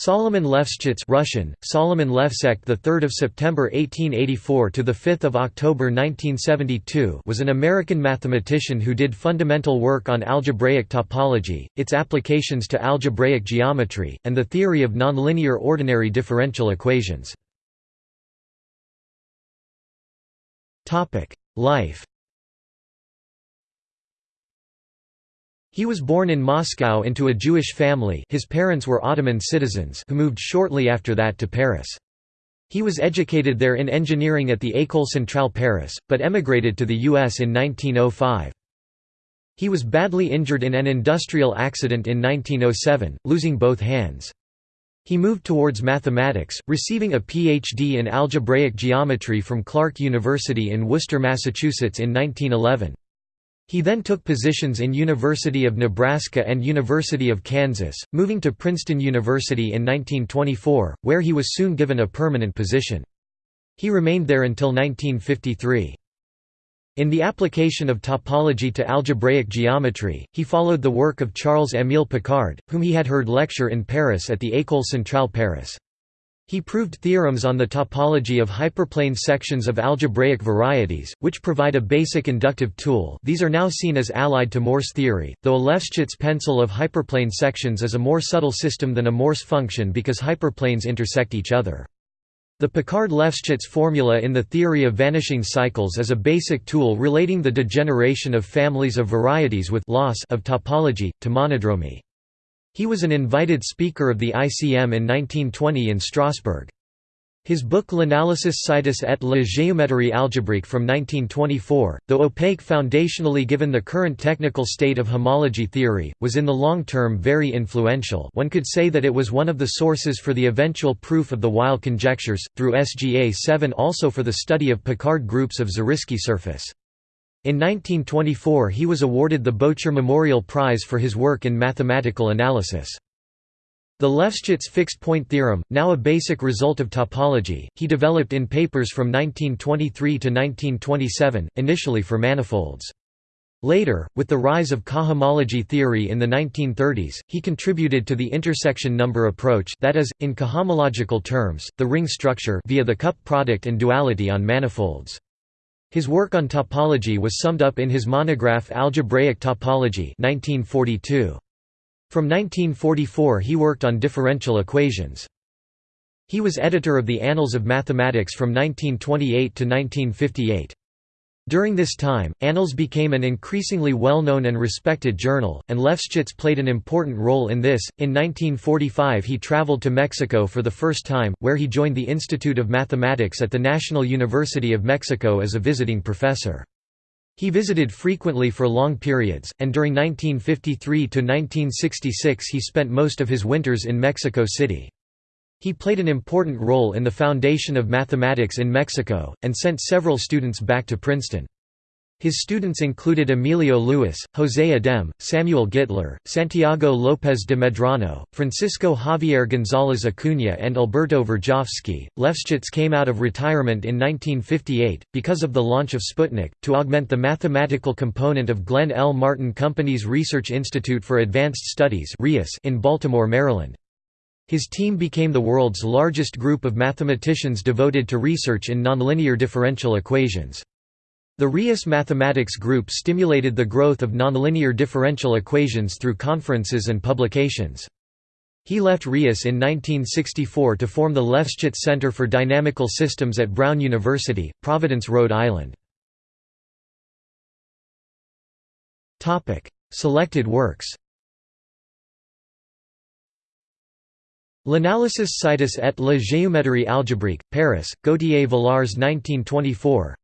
Solomon Lefschetz Russian, Solomon Levsek the 3rd of September 1884 to the 5th of October 1972 was an American mathematician who did fundamental work on algebraic topology, its applications to algebraic geometry, and the theory of nonlinear ordinary differential equations. Topic: Life He was born in Moscow into a Jewish family his parents were Ottoman citizens who moved shortly after that to Paris. He was educated there in engineering at the École Centrale Paris, but emigrated to the U.S. in 1905. He was badly injured in an industrial accident in 1907, losing both hands. He moved towards mathematics, receiving a Ph.D. in algebraic geometry from Clark University in Worcester, Massachusetts in 1911. He then took positions in University of Nebraska and University of Kansas, moving to Princeton University in 1924, where he was soon given a permanent position. He remained there until 1953. In the application of topology to algebraic geometry, he followed the work of Charles-Émile Picard, whom he had heard lecture in Paris at the École Centrale Paris. He proved theorems on the topology of hyperplane sections of algebraic varieties, which provide a basic inductive tool these are now seen as allied to Morse theory, though a Lefschetz pencil of hyperplane sections is a more subtle system than a Morse function because hyperplanes intersect each other. The Picard-Lefschetz formula in the theory of vanishing cycles is a basic tool relating the degeneration of families of varieties with loss of topology, to monodromy. He was an invited speaker of the ICM in 1920 in Strasbourg. His book L'analysis situs et la géométrie algébrique from 1924, though opaque foundationally given the current technical state of homology theory, was in the long term very influential one could say that it was one of the sources for the eventual proof of the Weil conjectures, through SGA 7 also for the study of Picard groups of Zariski surface. In 1924 he was awarded the Bocher Memorial Prize for his work in mathematical analysis. The Lefschetz fixed-point theorem, now a basic result of topology, he developed in papers from 1923 to 1927, initially for manifolds. Later, with the rise of cohomology theory in the 1930s, he contributed to the intersection number approach that is, in cohomological terms, the ring structure via the cup product and duality on manifolds. His work on topology was summed up in his monograph Algebraic Topology 1942. From 1944 he worked on differential equations. He was editor of the Annals of Mathematics from 1928 to 1958. During this time, Annals became an increasingly well-known and respected journal, and Lefschetz played an important role in this. In 1945 he traveled to Mexico for the first time, where he joined the Institute of Mathematics at the National University of Mexico as a visiting professor. He visited frequently for long periods, and during 1953 to 1966 he spent most of his winters in Mexico City. He played an important role in the foundation of mathematics in Mexico, and sent several students back to Princeton. His students included Emilio Lluis, José Adem, Samuel Gittler, Santiago López de Medrano, Francisco Javier González Acuña, and Alberto Verjovsky. Lefschetz came out of retirement in 1958, because of the launch of Sputnik, to augment the mathematical component of Glenn L. Martin Company's Research Institute for Advanced Studies in Baltimore, Maryland. His team became the world's largest group of mathematicians devoted to research in nonlinear differential equations. The RIAS Mathematics Group stimulated the growth of nonlinear differential equations through conferences and publications. He left RIAS in 1964 to form the Lefschetz Center for Dynamical Systems at Brown University, Providence, Rhode Island. Selected works L'analysis situs et la géométrie algébrique, Paris, Gauthier-Villars 1924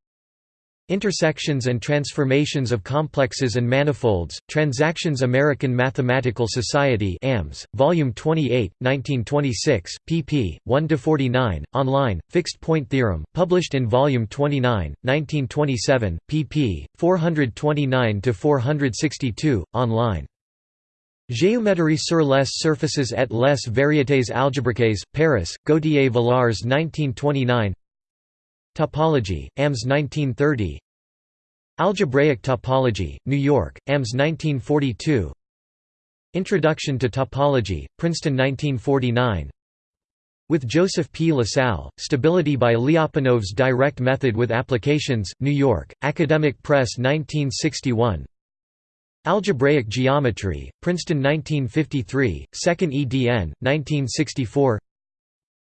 Intersections and Transformations of Complexes and Manifolds, Transactions American Mathematical Society AMS, Volume 28, 1926, pp. 1–49, online, Fixed Point Theorem, published in Volume 29, 1927, pp. 429–462, online Géométrie sur les surfaces et les variétés algébriques, Paris, Gauthier-Villars 1929 Topology, AMS 1930 Algebraic Topology, New York, AMS 1942 Introduction to Topology, Princeton 1949 With Joseph P. LaSalle, Stability by Lyapunov's Direct Method with Applications, New York, Academic Press 1961 Algebraic Geometry, Princeton 1953, 2nd edn. 1964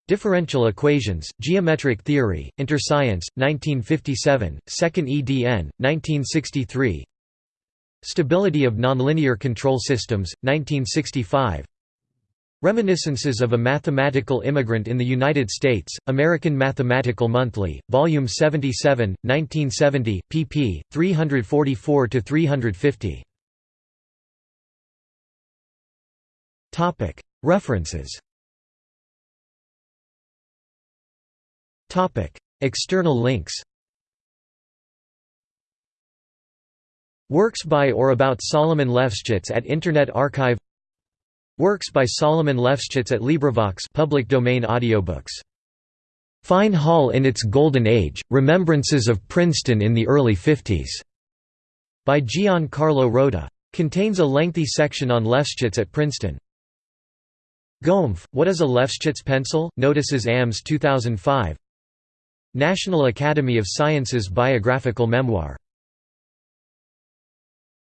Differential Equations, Geometric Theory, Interscience, 1957, 2nd edn. 1963 Stability of Nonlinear Control Systems, 1965 Reminiscences of a Mathematical Immigrant in the United States, American Mathematical Monthly, Volume 77, 1970, pp. 344–350 References External links Works by or about Solomon Lefschetz at Internet Archive Works by Solomon Lefschetz at LibriVox public domain audiobooks. Fine Hall in its Golden Age, Remembrances of Princeton in the Early Fifties, by Gian Carlo Rota. Contains a lengthy section on Lefschetz at Princeton. Gompf, What is a Lefschetz Pencil? Notices AMS 2005 National Academy of Sciences Biographical Memoir